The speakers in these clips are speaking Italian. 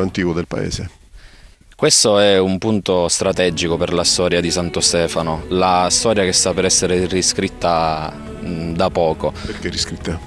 antico del paese. Questo è un punto strategico per la storia di Santo Stefano, la storia che sta per essere riscritta da poco. Perché riscritta?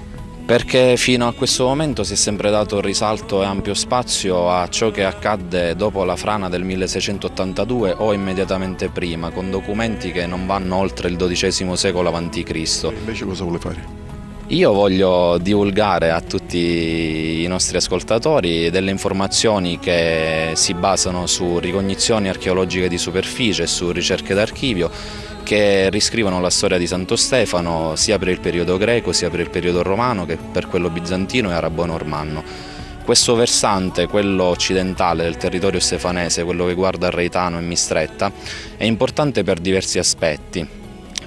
Perché fino a questo momento si è sempre dato risalto e ampio spazio a ciò che accadde dopo la frana del 1682 o immediatamente prima, con documenti che non vanno oltre il XII secolo a.C. Invece cosa vuole fare? Io voglio divulgare a tutti i nostri ascoltatori delle informazioni che si basano su ricognizioni archeologiche di superficie e su ricerche d'archivio che riscrivono la storia di Santo Stefano sia per il periodo greco sia per il periodo romano che per quello bizantino e arabo-normanno. Questo versante, quello occidentale del territorio stefanese, quello che guarda Reitano e Mistretta, è importante per diversi aspetti.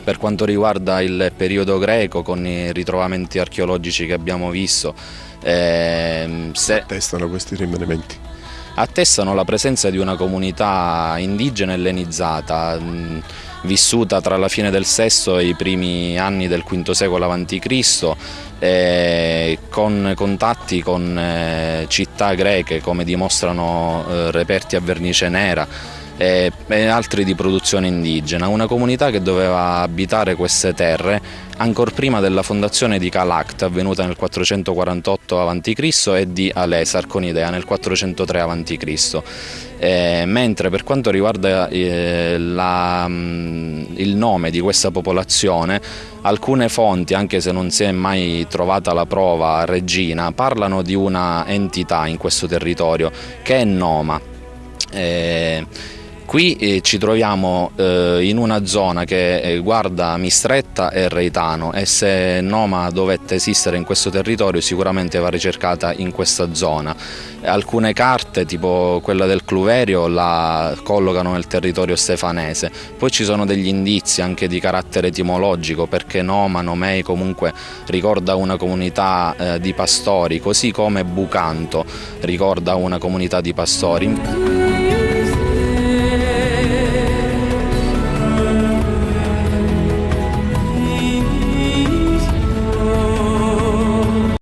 Per quanto riguarda il periodo greco, con i ritrovamenti archeologici che abbiamo visto, ehm, se... attestano questi rimanimenti? Attestano la presenza di una comunità indigena ellenizzata, mh, vissuta tra la fine del VI e i primi anni del V secolo a.C., eh, con contatti con eh, città greche come dimostrano eh, reperti a vernice nera, e, altri di produzione indigena, una comunità che doveva abitare queste terre ancora prima della fondazione di Calact avvenuta nel 448 a.C. e di Alesar con Idea nel 403 a.C. Eh, mentre per quanto riguarda eh, la, mm, il nome di questa popolazione, alcune fonti, anche se non si è mai trovata la prova regina, parlano di una entità in questo territorio che è Noma. Eh, Qui eh, ci troviamo eh, in una zona che eh, guarda Mistretta e Reitano e se Noma dovette esistere in questo territorio sicuramente va ricercata in questa zona. Alcune carte, tipo quella del Cluverio, la collocano nel territorio stefanese. Poi ci sono degli indizi anche di carattere etimologico perché Noma, Nomei comunque ricorda una comunità eh, di pastori, così come Bucanto ricorda una comunità di pastori.